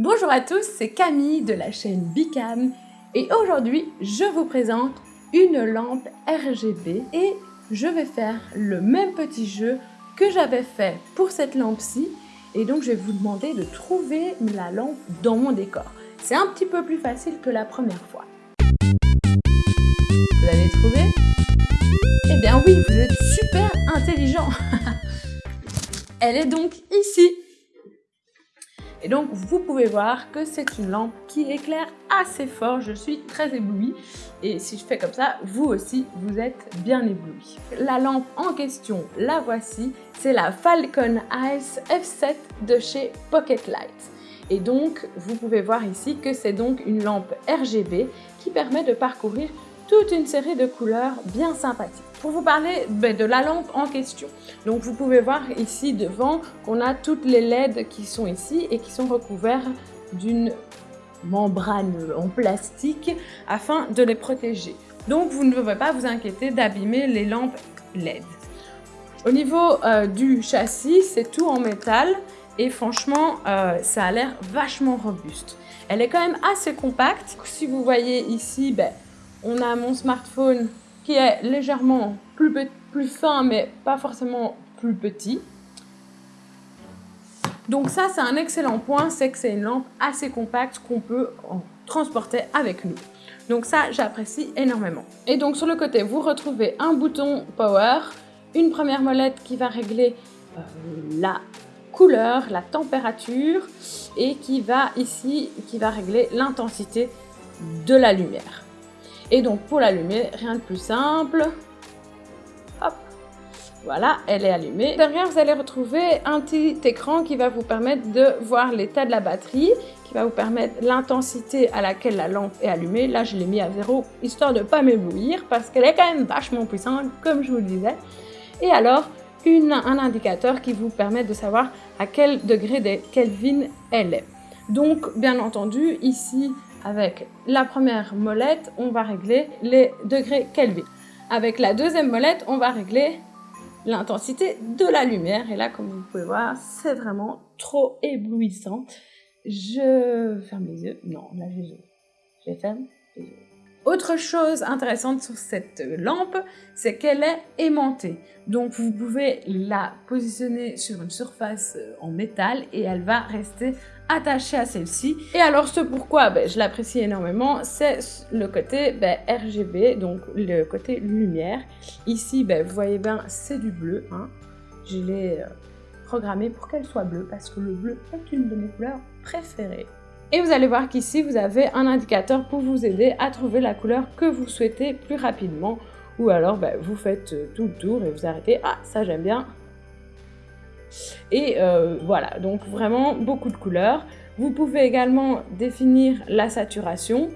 Bonjour à tous, c'est Camille de la chaîne Bicam et aujourd'hui je vous présente une lampe RGB et je vais faire le même petit jeu que j'avais fait pour cette lampe-ci et donc je vais vous demander de trouver la lampe dans mon décor. C'est un petit peu plus facile que la première fois. Vous avez trouvé? Eh bien oui, vous êtes super intelligent Elle est donc ici et donc, vous pouvez voir que c'est une lampe qui éclaire assez fort. Je suis très éblouie. Et si je fais comme ça, vous aussi, vous êtes bien ébloui. La lampe en question, la voici. C'est la Falcon Eyes F7 de chez Pocket Light. Et donc, vous pouvez voir ici que c'est donc une lampe RGB qui permet de parcourir toute une série de couleurs bien sympathiques. Pour vous parler ben, de la lampe en question, donc vous pouvez voir ici devant qu'on a toutes les LED qui sont ici et qui sont recouverts d'une membrane en plastique afin de les protéger. Donc vous ne devez pas vous inquiéter d'abîmer les lampes LED. Au niveau euh, du châssis, c'est tout en métal et franchement, euh, ça a l'air vachement robuste. Elle est quand même assez compacte. Si vous voyez ici, ben, on a mon smartphone qui est légèrement plus, plus fin, mais pas forcément plus petit. Donc ça, c'est un excellent point, c'est que c'est une lampe assez compacte qu'on peut transporter avec nous. Donc ça, j'apprécie énormément. Et donc sur le côté, vous retrouvez un bouton Power, une première molette qui va régler euh, la couleur, la température et qui va ici, qui va régler l'intensité de la lumière. Et donc pour l'allumer, rien de plus simple. Hop, voilà, elle est allumée. Derrière, vous allez retrouver un petit écran qui va vous permettre de voir l'état de la batterie, qui va vous permettre l'intensité à laquelle la lampe est allumée. Là, je l'ai mis à zéro, histoire de ne pas m'éblouir, parce qu'elle est quand même vachement puissante, comme je vous le disais. Et alors, une, un indicateur qui vous permet de savoir à quel degré de Kelvin elle est. Donc, bien entendu, ici, avec la première molette, on va régler les degrés Kelvin. Avec la deuxième molette, on va régler l'intensité de la lumière. Et là, comme vous pouvez voir, c'est vraiment trop éblouissant. Je ferme les yeux. Non, là, je les ferme les yeux. Autre chose intéressante sur cette lampe, c'est qu'elle est aimantée. Donc vous pouvez la positionner sur une surface en métal et elle va rester attachée à celle-ci. Et alors ce pourquoi ben, je l'apprécie énormément, c'est le côté ben, RGB, donc le côté lumière. Ici, ben, vous voyez bien, c'est du bleu. Hein. Je l'ai euh, programmé pour qu'elle soit bleue parce que le bleu est une de mes couleurs préférées. Et vous allez voir qu'ici, vous avez un indicateur pour vous aider à trouver la couleur que vous souhaitez plus rapidement. Ou alors, bah, vous faites euh, tout le tour et vous arrêtez. Ah, ça j'aime bien. Et euh, voilà, donc vraiment beaucoup de couleurs. Vous pouvez également définir la saturation.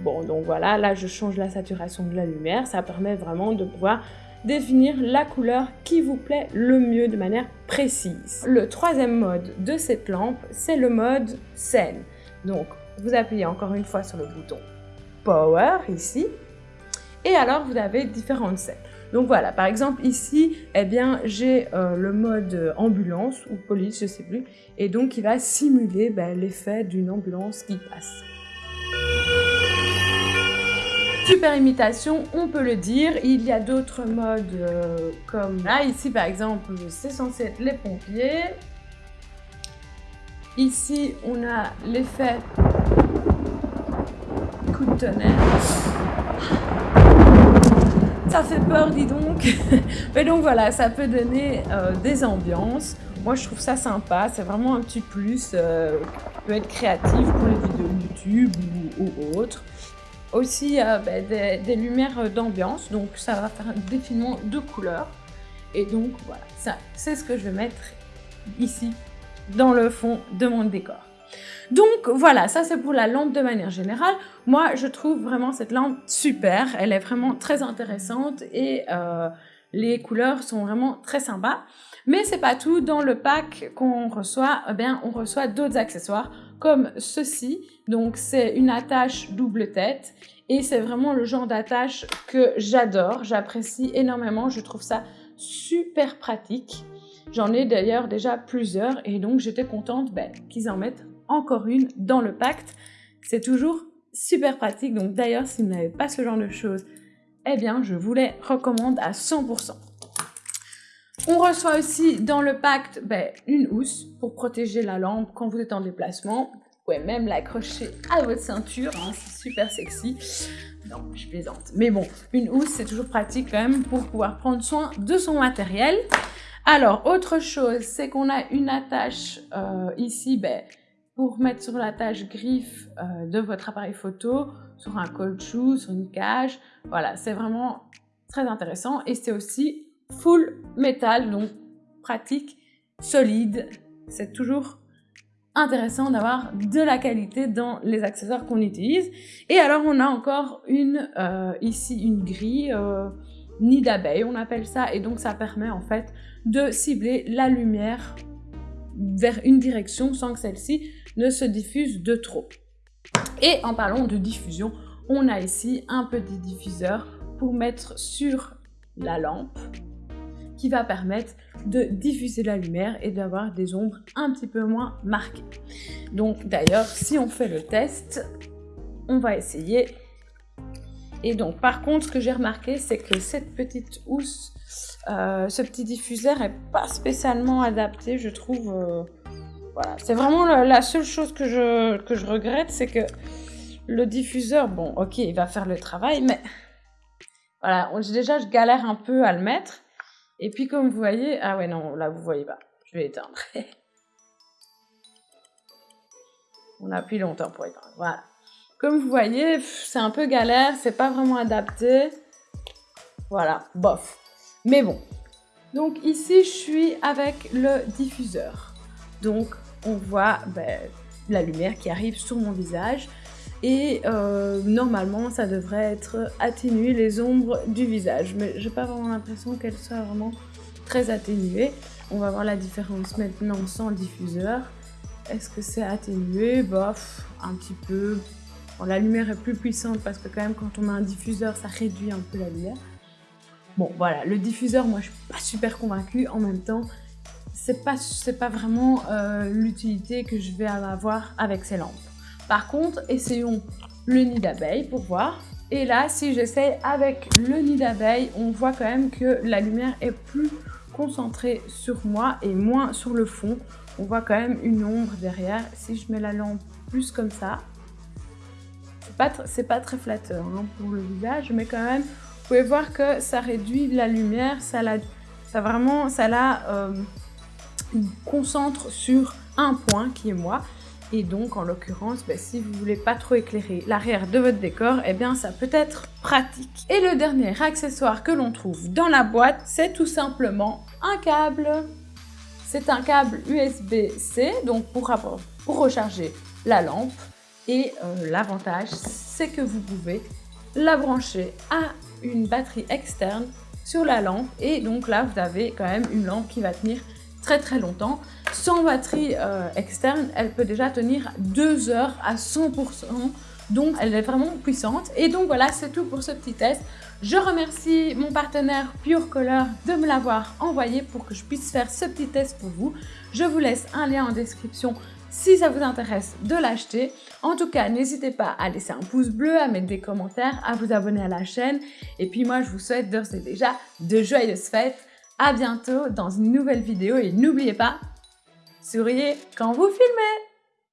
Bon, donc voilà, là je change la saturation de la lumière. Ça permet vraiment de pouvoir définir la couleur qui vous plaît le mieux de manière précise. Le troisième mode de cette lampe, c'est le mode scène. Donc, vous appuyez encore une fois sur le bouton Power ici, et alors vous avez différentes scènes. Donc voilà, par exemple ici, eh bien j'ai euh, le mode ambulance ou police, je sais plus, et donc il va simuler ben, l'effet d'une ambulance qui passe. Super imitation, on peut le dire. Il y a d'autres modes euh, comme là, ici par exemple, c'est censé être les pompiers. Ici, on a l'effet coup de tonnerre. Ça fait peur, dis donc. Mais donc voilà, ça peut donner euh, des ambiances. Moi, je trouve ça sympa. C'est vraiment un petit plus euh, peut être créatif pour les vidéos YouTube ou, autres aussi euh, ben, des, lumières d'ambiance, donc ça va faire un défilement de couleurs. Et donc voilà, ça c'est ce que je vais mettre ici dans le fond de mon décor. Donc voilà, ça c'est pour la lampe de manière générale. Moi je trouve vraiment cette lampe super, elle est vraiment très intéressante et euh, les couleurs sont vraiment très sympas. Mais c'est pas tout, dans le pack qu'on reçoit, eh bien on reçoit d'autres accessoires comme ceci. Donc c'est une attache double tête et c'est vraiment le genre d'attache que j'adore, j'apprécie énormément, je trouve ça super pratique. J'en ai d'ailleurs déjà plusieurs et donc j'étais contente ben, qu'ils en mettent encore une dans le pacte. C'est toujours super pratique. Donc d'ailleurs, si vous n'avez pas ce genre de choses, eh bien, je vous les recommande à 100%. On reçoit aussi dans le pacte ben, une housse pour protéger la lampe quand vous êtes en déplacement. Vous pouvez même l'accrocher à votre ceinture, hein, c'est super sexy. Non, je plaisante. Mais bon, une housse, c'est toujours pratique quand même pour pouvoir prendre soin de son matériel. Alors, autre chose, c'est qu'on a une attache euh, ici ben, pour mettre sur l'attache griffe euh, de votre appareil photo, sur un caoutchouc, sur une cage. Voilà, c'est vraiment très intéressant. Et c'est aussi full métal, donc pratique, solide. C'est toujours intéressant d'avoir de la qualité dans les accessoires qu'on utilise. Et alors, on a encore une, euh, ici, une grille nid d'abeille, on appelle ça, et donc ça permet en fait de cibler la lumière vers une direction sans que celle-ci ne se diffuse de trop. Et en parlant de diffusion, on a ici un petit diffuseur pour mettre sur la lampe qui va permettre de diffuser la lumière et d'avoir des ombres un petit peu moins marquées. Donc d'ailleurs, si on fait le test, on va essayer et donc, par contre, ce que j'ai remarqué, c'est que cette petite housse, euh, ce petit diffuseur est pas spécialement adapté, je trouve. Euh, voilà, c'est vraiment la, seule chose que je, que je regrette, c'est que le diffuseur, bon, ok, il va faire le travail, mais voilà, déjà, je galère un peu à le mettre. Et puis, comme vous voyez, ah ouais, non, là, vous voyez pas. Je vais éteindre. On appuie longtemps pour éteindre. Voilà. Comme vous voyez, c'est un peu galère, c'est pas vraiment adapté. Voilà, bof. Mais bon. Donc ici, je suis avec le diffuseur. Donc, on voit ben, la lumière qui arrive sur mon visage. Et euh, normalement, ça devrait être atténué les ombres du visage. Mais j'ai pas vraiment l'impression qu'elles soient vraiment très atténuées. On va voir la différence maintenant sans diffuseur. Est-ce que c'est atténué? Bof, un petit peu, la lumière est plus puissante parce que quand même quand on met un diffuseur, ça réduit un peu la lumière. Bon, voilà, le diffuseur, moi, je suis pas super convaincue. En même temps, c'est pas, pas vraiment euh, l'utilité que je vais avoir avec ces lampes. Par contre, essayons le nid d'abeille pour voir. Et là, si j'essaie avec le nid d'abeille, on voit quand même que la lumière est plus concentrée sur moi et moins sur le fond. On voit quand même une ombre derrière. Si je mets la lampe plus comme ça, c'est pas très flatteur hein, pour le visage, mais quand même, vous pouvez voir que ça réduit la lumière, ça, la, vraiment, ça la euh, concentre sur un point qui est moi. Et donc, en l'occurrence, ben, si vous voulez pas trop éclairer l'arrière de votre décor, eh bien, ça peut être pratique. Et le dernier accessoire que l'on trouve dans la boîte, c'est tout simplement un câble. C'est un câble USB-C, donc pour, pour recharger la lampe. Et euh, l'avantage, c'est que vous pouvez la brancher à une batterie externe sur la lampe. Et donc là, vous avez quand même une lampe qui va tenir très très longtemps. Sans batterie euh, externe, elle peut déjà tenir 2 heures à 100%. Donc, elle est vraiment puissante. Et donc, voilà, c'est tout pour ce petit test. Je remercie mon partenaire Pure Color de me l'avoir envoyé pour que je puisse faire ce petit test pour vous. Je vous laisse un lien en description si ça vous intéresse de l'acheter. En tout cas, n'hésitez pas à laisser un pouce bleu, à mettre des commentaires, à vous abonner à la chaîne. Et puis moi, je vous souhaite d'ores et déjà de joyeuses fêtes. À bientôt dans une nouvelle vidéo et n'oubliez pas, souriez quand vous filmez